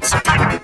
Teacher